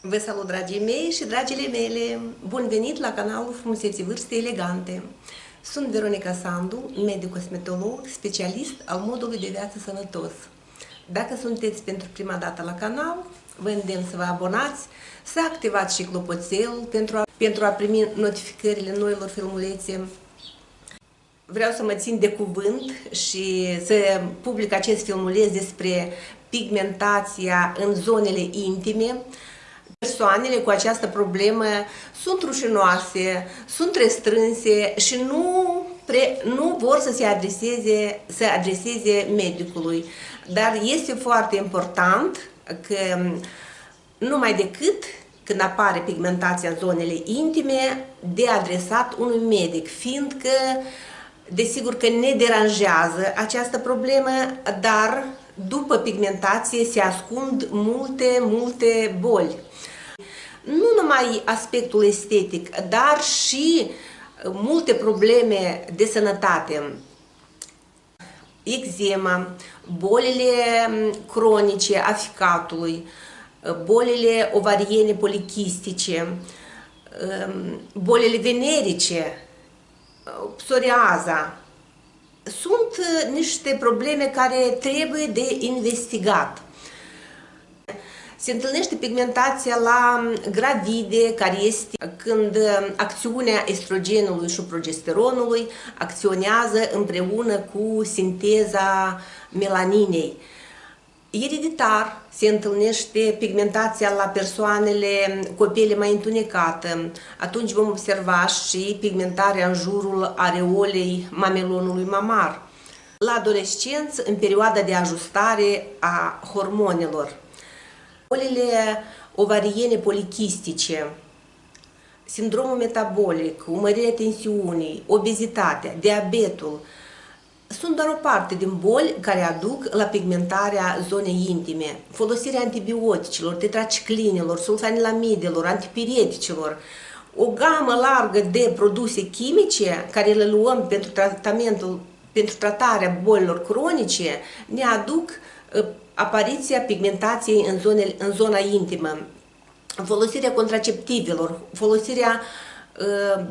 Vă salut, dragii mei și dragile mele! Bun venit la canalul Frumuseții Vârste Elegante! Sunt Veronica Sandu, medic cosmetolog, specialist al modului de viață sănătos. Dacă sunteți pentru prima dată la canal, vă îndemn să vă abonați, să activați și clopoțelul pentru a, pentru a primi notificările noilor filmulețe. Vreau să mă țin de cuvânt și să public acest filmuleț despre pigmentația în zonele intime, Persoanele cu această problemă sunt rușinoase, sunt restrânse și nu, pre, nu vor să se adreseze, să adreseze medicului. Dar este foarte important că numai decât când apare pigmentația în zonele intime, de adresat unui medic, fiindcă desigur că ne deranjează această problemă, dar după pigmentație se ascund multe, multe boli nu numai aspectul estetic, dar și multe probleme de sănătate. Eczema, bolile cronice a ficatului, bolile ovariene polichistice, bolile venerice, psoriaza. Sunt niște probleme care trebuie de investigat. Se întâlnește pigmentația la gravide, care este când acțiunea estrogenului și progesteronului acționează împreună cu sinteza melaninei. Ereditar se întâlnește pigmentația la persoanele cu piele mai întunecată. Atunci vom observa și pigmentarea în jurul areolei mamelonului mamar. La adolescență, în perioada de ajustare a hormonelor. Bolile ovariene polichistice, sindromul metabolic, umărirea tensiunii, obezitatea, diabetul, sunt doar o parte din boli care aduc la pigmentarea zonei intime. Folosirea antibioticelor, tetraciclinelor, sulfanilamidelor, antipirieticilor, o gamă largă de produse chimice care le luăm pentru tratamentul, pentru tratarea bolilor cronice, ne aduc ă, apariția pigmentației în, zone, în zona intimă, folosirea contraceptivelor, folosirea uh,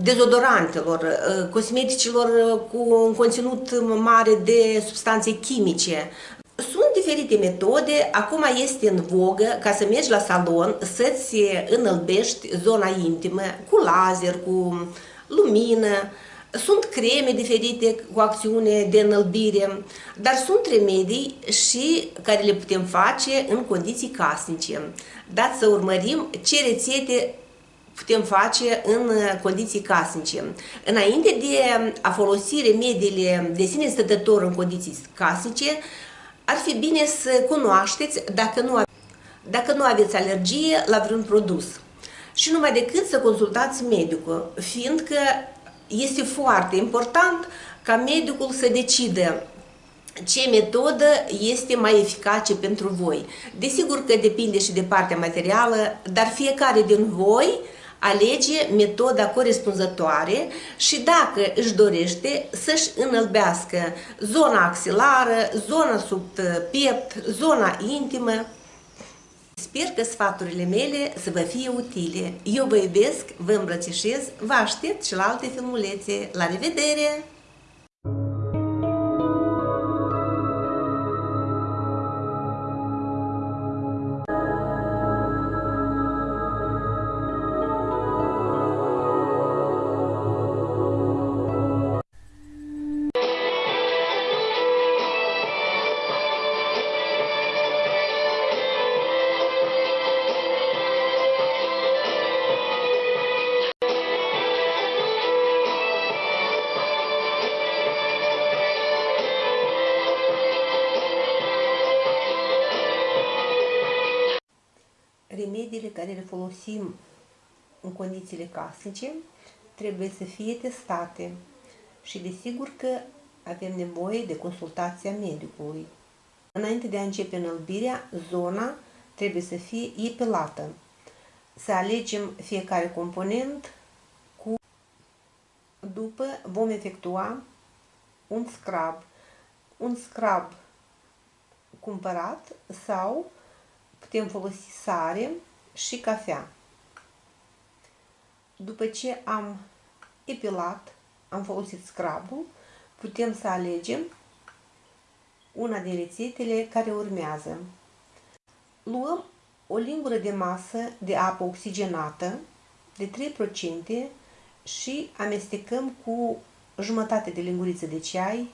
dezodorantelor, uh, cosmeticilor cu un conținut mare de substanțe chimice. Sunt diferite metode, acum este în vogă ca să mergi la salon, să-ți înălbești zona intimă cu laser, cu lumină, sunt creme diferite cu acțiune de înălbire, dar sunt remedii și care le putem face în condiții casnice. Dați să urmărim ce rețete putem face în condiții casnice. Înainte de a folosi remediile de sine stătător în condiții casnice, ar fi bine să cunoașteți dacă nu, dacă nu aveți alergie la vreun produs. Și numai decât să consultați medicul, fiindcă este foarte important ca medicul să decidă ce metodă este mai eficace pentru voi. Desigur că depinde și de partea materială, dar fiecare din voi alege metoda corespunzătoare și dacă își dorește să-și înălbească zona axilară, zona sub piept, zona intimă, Sper că sfaturile mele să vă fie utile. Eu vă iubesc, vă îmbrățișez, vă aștept și la alte filmulețe. La revedere! Care le folosim în condițiile casnice trebuie să fie testate și desigur că avem nevoie de consultația medicului. Înainte de a începe înălbirea, zona trebuie să fie epilată. Să alegem fiecare component cu... După vom efectua un scrub. Un scrub cumpărat sau putem folosi sare și cafea. După ce am epilat, am folosit scrabul, putem să alegem una din rețetele care urmează. Luăm o lingură de masă de apă oxigenată de 3% și amestecăm cu jumătate de linguriță de ceai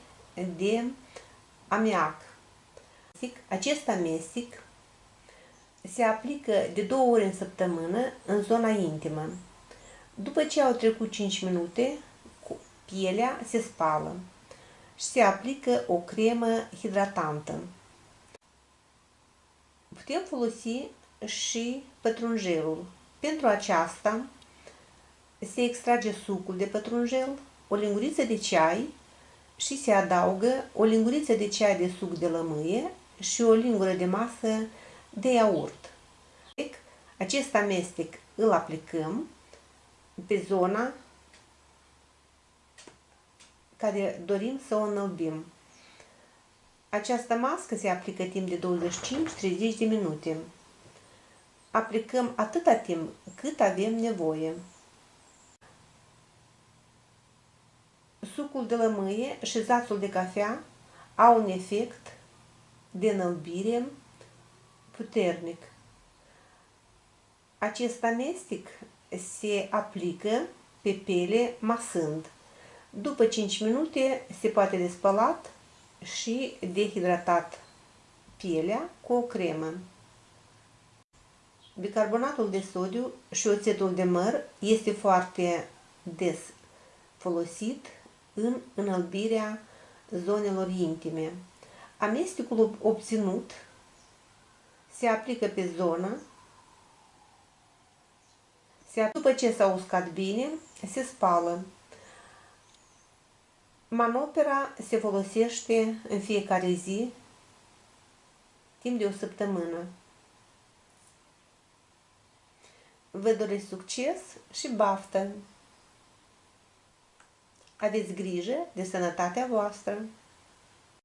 de amiac. Acest amestec se aplică de două ori în săptămână în zona intimă. După ce au trecut 5 minute, pielea se spală și se aplică o cremă hidratantă. Putem folosi și pătrunjelul. Pentru aceasta se extrage sucul de pătrunjel, o linguriță de ceai și se adaugă o linguriță de ceai de suc de lămâie și o lingură de masă de iaurt. Acest amestec îl aplicăm pe zona care dorim să o înălbim. Această mască se aplică timp de 25-30 de minute. Aplicăm atâta timp cât avem nevoie. Sucul de lămâie și zațul de cafea au un efect de înălbire puternic. Acest amestec se aplică pe piele masând. După 5 minute se poate despălat și dehidratat pielea cu o cremă. Bicarbonatul de sodiu și oțetul de măr este foarte des folosit în înălbirea zonelor intime. Amestecul obținut se aplică pe zonă, se, după ce s-a uscat bine, se spală. Manopera se folosește în fiecare zi, timp de o săptămână. Vă doresc succes și baftă! Aveți grijă de sănătatea voastră!